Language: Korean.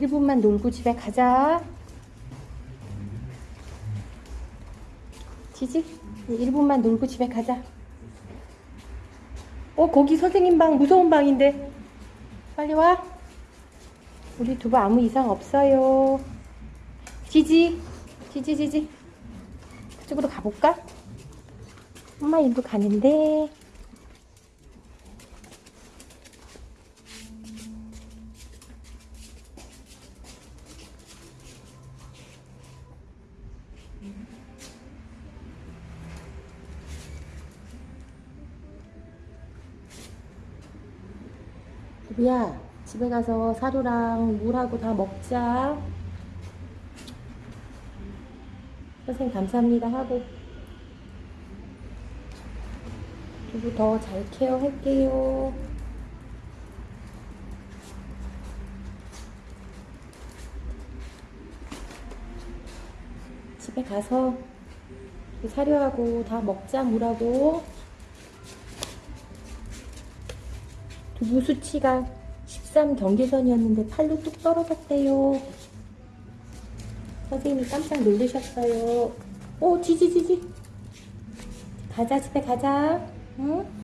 1분만 놀고 집에 가자. 지지? 1분만 놀고 집에 가자. 어, 거기 선생님 방 무서운 방인데. 빨리 와. 우리 두부 아무 이상 없어요. 지지. 지지, 지지. 그쪽으로 가볼까? 엄마 일로 가는데. 두부야, 집에 가서 사료랑 물하고 다 먹자. 선생님 감사합니다 하고. 두부 더 잘 케어할게요. 집에 가서 사료하고 다 먹자 물하고. 두부 수치가 13 경계선이었는데 8로 뚝 떨어졌대요. 선생님이 깜짝 놀라셨어요. 오, 지지지지. 가자, 집에 가자. 응?